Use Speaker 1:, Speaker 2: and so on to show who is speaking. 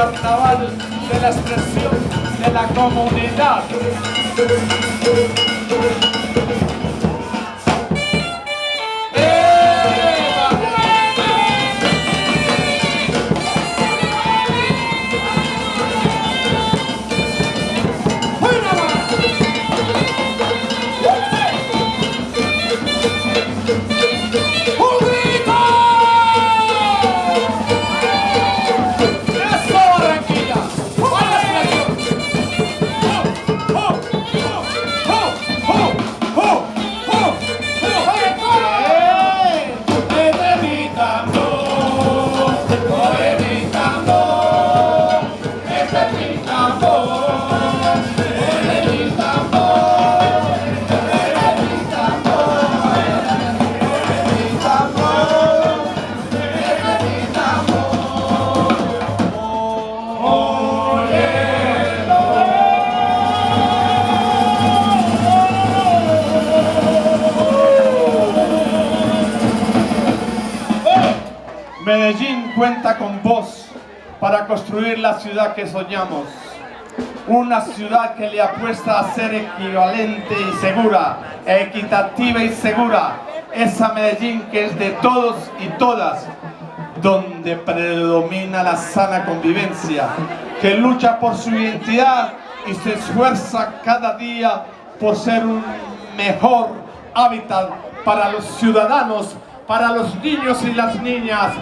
Speaker 1: carnaval de la expresión de la comunidad. Medellín cuenta con vos para construir la ciudad que soñamos. Una ciudad que le apuesta a ser equivalente y segura, equitativa y segura. Esa Medellín que es de todos y todas, donde predomina la sana convivencia, que lucha por su identidad y se esfuerza cada día por ser un mejor hábitat para los ciudadanos, para los niños y las niñas.